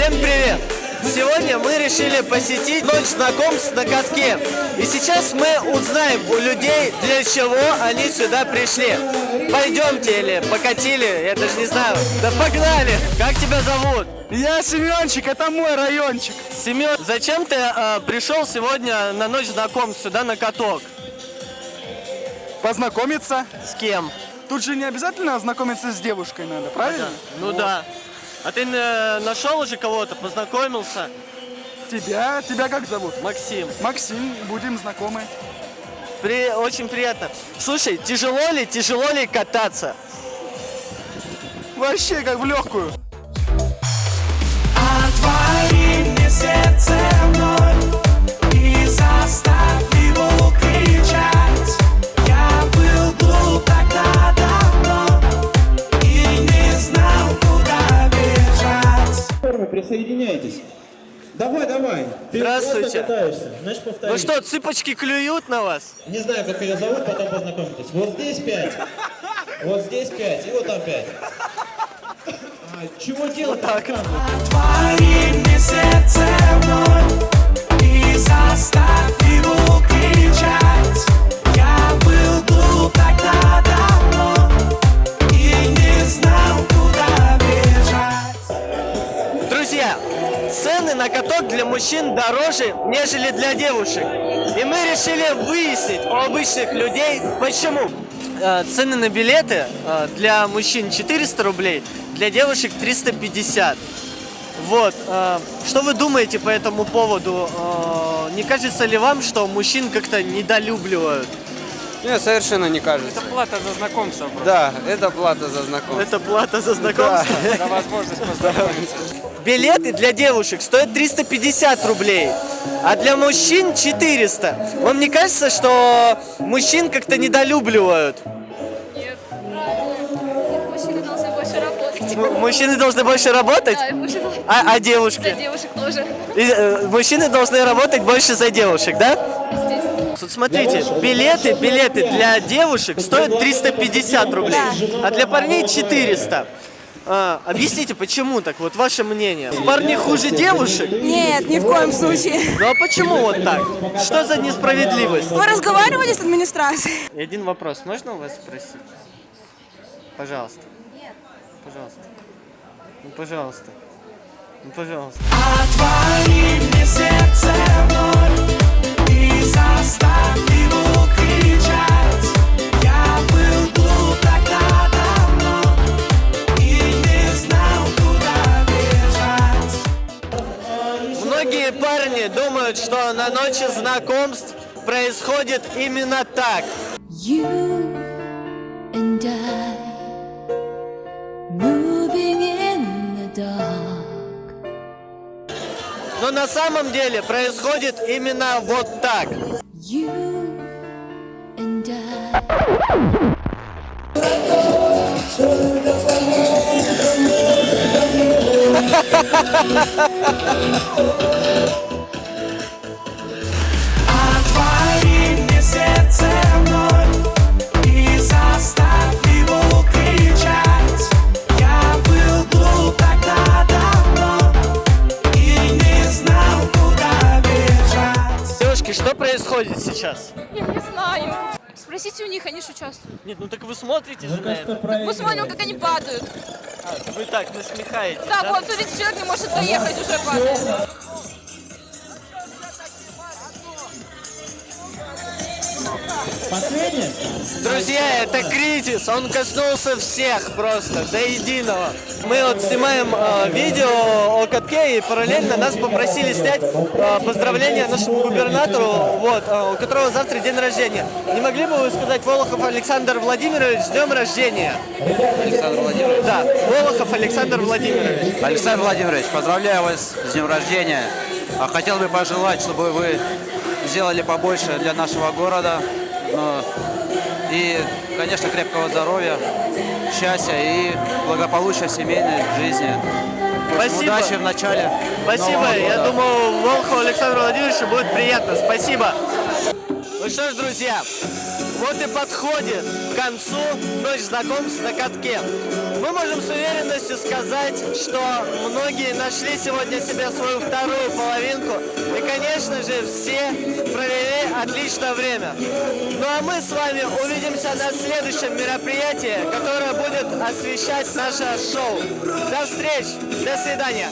Всем привет! Сегодня мы решили посетить ночь знакомств на катке. И сейчас мы узнаем у людей, для чего они сюда пришли. Пойдемте или покатили, я даже не знаю. Да погнали! Как тебя зовут? Я Семенчик, это мой райончик. Семен, зачем ты э, пришел сегодня на ночь знакомств сюда на каток? Познакомиться. С кем? Тут же не обязательно знакомиться с девушкой надо, правильно? Ну да. А ты э, нашел уже кого-то, познакомился? Тебя, тебя как зовут? Максим. Максим, будем знакомы. При... Очень приятно. Слушай, тяжело ли, тяжело ли кататься? Вообще как в легкую. Отвори мне сердце присоединяйтесь. Давай, давай. Ты Здравствуйте. катаешься. Значит, повтори. Ну что, цыпочки клюют на вас? Не знаю, как ее зовут, потом познакомитесь. Вот здесь пять. Вот здесь пять. И вот там пять. А, чего делать? так. Отвори мне сердце вновь и заставь Друзья, цены на каток для мужчин дороже, нежели для девушек. И мы решили выяснить у обычных людей, почему. Э, Цены на билеты э, для мужчин 400 рублей, для девушек 350. Вот. э, Что вы думаете по этому поводу? Не кажется ли вам, что мужчин как-то недолюбливают? Нет, совершенно не кажется. Плата за знакомство просто. Да, это плата за знакомство. Это плата за знакомство? За возможность познакомиться. Билеты для девушек стоят 350 рублей, а для мужчин 400. Вам не кажется, что мужчин как-то недолюбливают? Нет. Мужчины должны больше работать. М- Мужчины должны больше работать, Да, мужчины а, а За девушки? девушек тоже. И, э, мужчины должны работать больше за девушек, да? Вот смотрите, билеты, билеты для девушек стоят 350 рублей, а для парней 400. А, объясните, почему так? Вот ваше мнение. Парни хуже девушек? Нет, ни в коем случае. Ну а почему вот так? Что за несправедливость? Вы разговаривали с администрацией? Один вопрос, можно у вас спросить? Пожалуйста. Нет. Пожалуйста. Ну, пожалуйста. Ну, пожалуйста. Отвори мне сердце вновь Многие парни думают, что на ночи знакомств происходит именно так. You and I moving in the dark. Но на самом деле происходит именно вот так. You and I. Девушки, что происходит сейчас? Я не знаю. Спросите у них, они же участвуют. Нет, ну так вы смотрите же на это. Мы смотрим, как они падают. А, Вы так насмехаетесь, Да, да? вот, смотрите, человек не может доехать, уже падает. Последнее? Друзья, это кризис, он коснулся всех просто, до единого. Мы вот снимаем э, видео о катке, и параллельно нас попросили снять э, поздравления нашему губернатору, вот, э, у которого завтра день рождения. Не могли бы вы сказать, Волохов Александр Владимирович, с днем рождения? Александр Владимирович. Да, Волохов Александр Владимирович. Александр Владимирович, поздравляю вас с днем рождения. А Хотел бы пожелать, чтобы вы сделали побольше для нашего города. И, конечно, крепкого здоровья, счастья и благополучия в семейной жизни. Спасибо. Удачи в начале Спасибо, я думаю, Волхову Александру Владимировичу будет приятно. Спасибо. Ну что ж, друзья, вот и подходит к концу ночь знакомств на катке. Мы можем с уверенностью сказать, что многие нашли сегодня себе свою вторую половинку. И, конечно же, все провели отличное время. Ну а мы с вами увидимся на следующем мероприятии, которое будет освещать наше шоу. До встречи, до свидания.